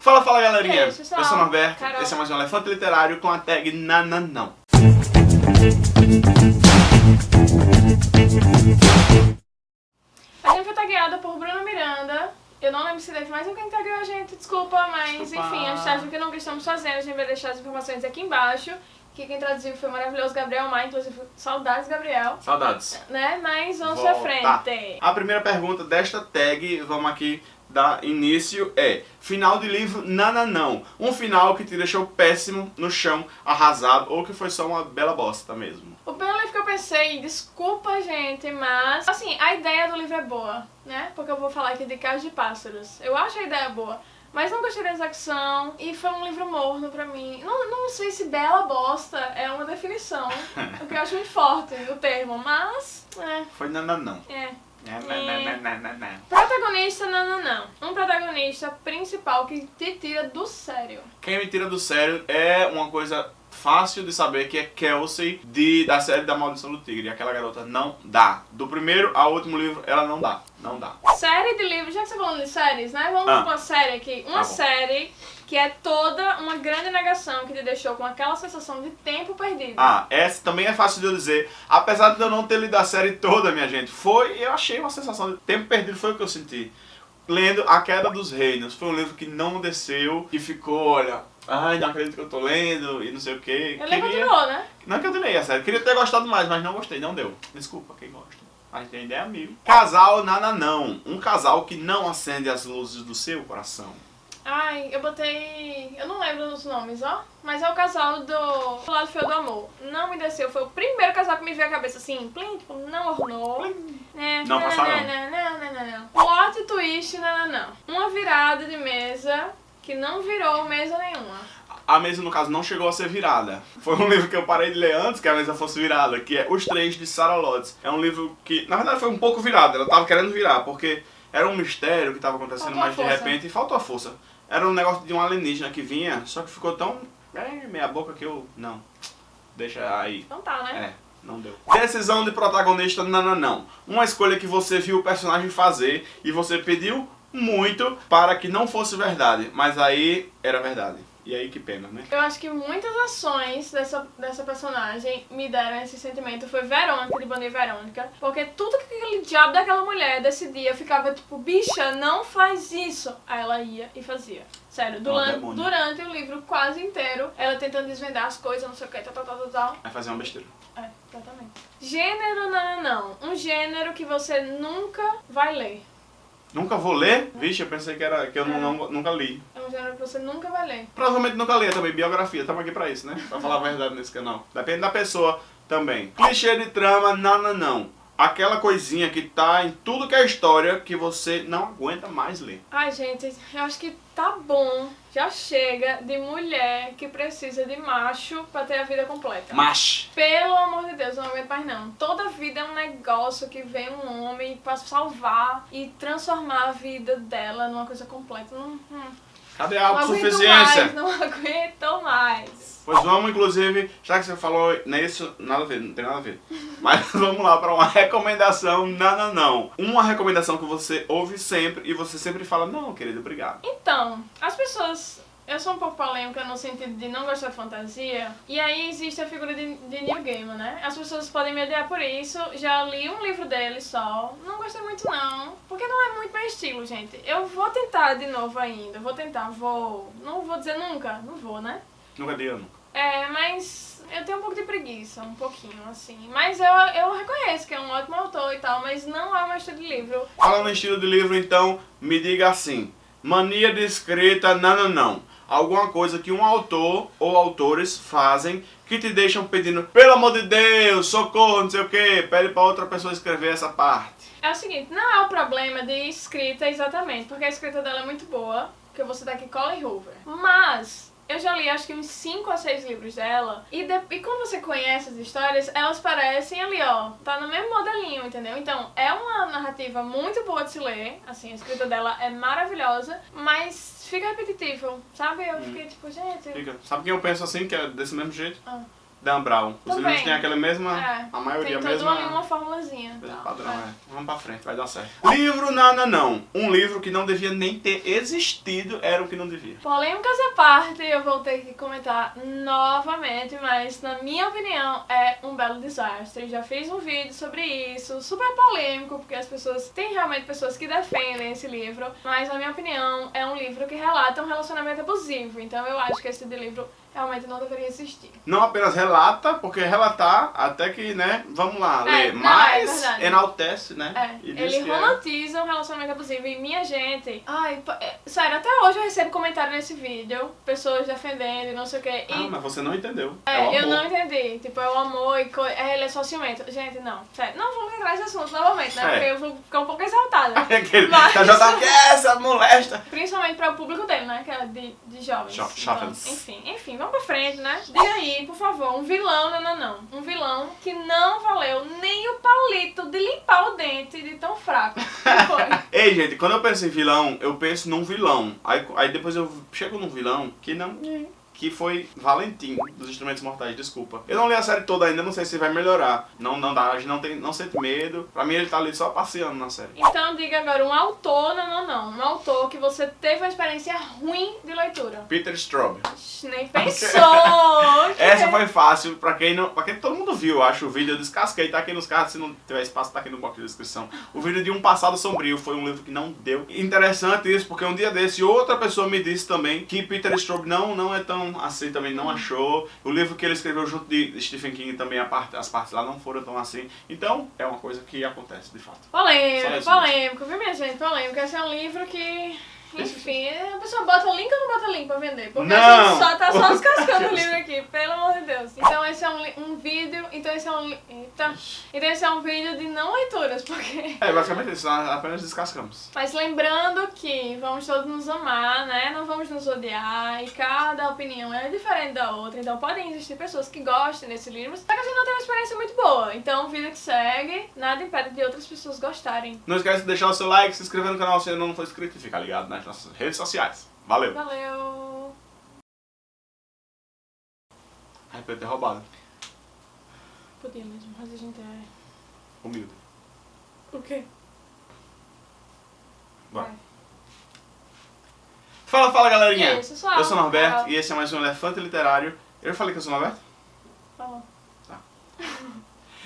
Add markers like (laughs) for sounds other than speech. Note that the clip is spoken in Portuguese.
Fala, fala galerinha! Ei. Eu sou o Norberto, Carol. esse é mais um Elefante Literário com a tag Nananão. A gente foi tagueada por Bruno Miranda. Eu não lembro se teve mais alguém que tagueou a gente, desculpa, mas Desculpa. enfim, a gente tá viu que não estamos fazendo, a gente vai deixar as informações aqui embaixo. Que quem traduziu foi o maravilhoso Gabriel Maia, inclusive saudades, Gabriel. Saudades. Né? Mas vamos pra Volta. frente. A primeira pergunta desta tag, vamos aqui dar início, é Final de livro Nananão. Um final que te deixou péssimo, no chão, arrasado, ou que foi só uma bela bosta mesmo. O primeiro livro que eu pensei, desculpa gente, mas assim, a ideia do livro é boa, né? Porque eu vou falar aqui de Casa de Pássaros. Eu acho a ideia boa. Mas não gostei da execução e foi um livro morno pra mim. Não, não sei se bela bosta é uma definição, (laughs) o que eu acho muito forte o termo, mas. É, Foi Nananão. é. É. Protagonista, não, não, não. Um protagonista principal que te tira do sério. Quem me tira do sério é uma coisa fácil de saber que é Kelsey de, da série da Maldição do Tigre. Aquela garota não dá. Do primeiro ao último livro, ela não dá. Não dá. Série de livros, já que você tá falando de séries, né? Vamos Ah. pra uma série aqui. Uma Tá série que é toda uma grande negação que te deixou com aquela sensação de tempo perdido. Ah, essa também é fácil de eu dizer. Apesar de eu não ter lido a série toda, minha gente, foi, eu achei uma sensação de tempo perdido, foi o que eu senti. Lendo A Queda dos Reinos, foi um livro que não desceu e ficou, olha, ai, não acredito que eu tô lendo e não sei o que. Ele continuou, né? Não que eu terminei a série, queria ter gostado mais, mas não gostei, não deu. Desculpa quem gosta. Mas tem ideia amigo. Casal Nananão, um casal que não acende as luzes do seu coração. Ai, eu botei. Eu não lembro dos nomes, ó. Mas é o casal do, do Lado Feio do Amor. Não me desceu. Foi o primeiro casal que me veio à cabeça assim, plim, tipo, não ornou. É, Não passaram. Não, não, não, não. Plot twist, não, não, não. Uma virada de mesa que não virou mesa nenhuma. A mesa, no caso, não chegou a ser virada. Foi um livro que eu parei de ler antes que a mesa fosse virada, que é Os Três de Sarah Lotz. É um livro que, na verdade, foi um pouco virado. Ela tava querendo virar, porque era um mistério que tava acontecendo, Faltou mas de repente faltou a força. Era um negócio de um alienígena que vinha, só que ficou tão é, meia boca que eu... Não. Deixa aí. Então tá, né? É, não deu. Decisão de protagonista, não, não, não. Uma escolha que você viu o personagem fazer e você pediu muito para que não fosse verdade, mas aí era verdade. E aí que pena, né? Eu acho que muitas ações dessa, dessa personagem me deram esse sentimento. Foi Verônica, de Banda e Verônica. Porque tudo que aquele diabo daquela mulher decidia, eu ficava tipo, bicha, não faz isso. Aí ela ia e fazia. Sério, durante, durante o livro quase inteiro, ela tentando desvendar as coisas, não sei o que, tal, tal, tal, tal, tal. Vai fazer uma besteira. É, exatamente. Gênero, não, não, não. Um gênero que você nunca vai ler. Nunca vou ler? Vixe, eu pensei que era que eu não, não- nunca li. É um gênero que você nunca vai ler. Provavelmente nunca li também, biografia, estamos aqui pra isso, né? Pra falar a verdade nesse canal. Depende da pessoa também. Clichê de trama, não, não, não. Aquela coisinha que tá em tudo que é história que você não aguenta mais ler. Ai, gente, eu acho que tá bom. Já chega de mulher que precisa de macho pra ter a vida completa. Mas, Pelo amor de Deus, eu não aguento mais não. Toda vida é um negócio que vem um homem pra salvar e transformar a vida dela numa coisa completa. Não, hum, cadê a não aguento autossuficiência? mais, não (laughs) aguento mais. Pois vamos, inclusive, já que você falou nisso, nada a ver, não tem nada a ver. Mas (laughs) vamos lá para uma recomendação, não, não, não. Uma recomendação que você ouve sempre e você sempre fala, não, querido, obrigado. Então, as pessoas. Eu sou um pouco polêmica no sentido de não gostar de fantasia. E aí existe a figura de, de Neil Gaiman, né? As pessoas podem me odiar por isso. Já li um livro dele só. Não gostei muito não. Porque não é muito meu estilo, gente. Eu vou tentar de novo ainda. Vou tentar, vou. Não vou dizer nunca. Não vou, né? Nunca diga nunca. É, mas eu tenho um pouco de preguiça, um pouquinho, assim. Mas eu, eu reconheço que é um ótimo autor e tal, mas não é o meu estilo de livro. Falando em estilo de livro, então, me diga assim. Mania de escrita, não, não, não. Alguma coisa que um autor ou autores fazem que te deixam pedindo, pelo amor de Deus, socorro, não sei o que, pede pra outra pessoa escrever essa parte. É o seguinte, não é o problema de escrita exatamente, porque a escrita dela é muito boa, que eu vou citar aqui Colin Hoover. Mas eu já li acho que uns 5 a 6 livros dela, e, de- e quando você conhece as histórias, elas parecem ali, ó, tá no mesmo modelinho, entendeu? Então, é uma narrativa muito boa de se ler, assim, a escrita dela é maravilhosa, mas fica repetitivo, sabe? Eu fiquei tipo, gente... Fica. Sabe quem eu penso assim, que é desse mesmo jeito? Ah. Dan Brown. Os Também. livros têm aquela mesma. É, a maioria Tem a mesma. ali uma formulazinha. mesmo então, padrão, é. é. Vamos pra frente, vai dar certo. Livro Não, Não. Um livro que não devia nem ter existido era o que não devia. Polêmicas à parte, eu vou ter que comentar novamente, mas na minha opinião é um belo desastre. Já fiz um vídeo sobre isso, super polêmico, porque as pessoas, tem realmente pessoas que defendem esse livro, mas na minha opinião é um livro que relata um relacionamento abusivo, então eu acho que esse livro realmente não deveria existir. Não apenas relata, porque relatar, até que, né, vamos lá, É, ler, não, é mas verdade. enaltece, né? É, e ele que é- romantiza um relacionamento abusivo e minha gente. Ai, é, sério, até hoje eu recebo comentário nesse vídeo, pessoas defendendo e não sei o que. Ah, mas você não entendeu. É, eu não entendi. Tipo, é o amor e co... é, ele é só ciumento. Gente, não. Sério, não vamos entrar nesse assunto novamente, né? É. Porque eu vou ficar um pouco exaltada. (laughs) Mas- tá já que é essa molesta. Principalmente para o público dele, né? Que é de, de jovens. Jo- jovens. Então, enfim, enfim, vamos pra frente, né? Diga aí, por favor, um vilão, não, não, não. Um vilão que não valeu nem o palito de limpar o dente de tão fraco. (laughs) Ei, gente, quando eu penso em vilão, eu penso num vilão. Aí, aí depois eu chego num vilão que não. Que foi Valentim, dos Instrumentos Mortais, desculpa. Eu não li a série toda ainda, não sei se vai melhorar. Não, não dá, a gente não, tem, não sente medo. Pra mim ele tá ali só passeando na série. Então diga agora um autor, não, não, não. Um autor que você teve uma experiência ruim de leitura. Peter Straub. Nem pensou! (laughs) Essa foi fácil, pra quem não. Pra quem todo mundo viu, acho, o vídeo, eu descasquei, tá aqui nos cards, se não tiver espaço, tá aqui no box de descrição. O vídeo de Um Passado Sombrio foi um livro que não deu. Interessante isso, porque um dia desse, outra pessoa me disse também que Peter Straub não, não é tão assim, também não achou. O livro que ele escreveu junto de Stephen King também, a parte, as partes lá não foram tão assim. Então, é uma coisa que acontece, de fato. Polêmico, polêmico, viu minha gente? Polêmico. Esse é um livro que. Enfim, a pessoa bota link ou não bota link pra vender? Porque a Não! gente só tá só (laughs) descascando o livro aqui, pelo amor de Deus. Então esse é um, um vídeo. Então esse é um. Eita. Então esse é um vídeo de não leituras, porque. É, basicamente isso, nós apenas descascamos. Mas lembrando que vamos todos nos amar, né? Não vamos nos odiar e cada opinião é diferente da outra. Então podem existir pessoas que gostem desse livro, só que a gente não tem uma experiência muito boa. Então, vida que segue, nada impede de outras pessoas gostarem. Não esquece de deixar o seu like, se inscrever no canal se ainda não for inscrito e ficar ligado nas nossas redes sociais. Valeu! Valeu! Ai, podia ter roubado. Podia mesmo, mas a gente é. Humilde. O quê? Bora. Vai. Fala, fala galerinha! Aí, eu sou o Norberto e esse é mais um Elefante Literário. Eu falei que eu sou o Norberto?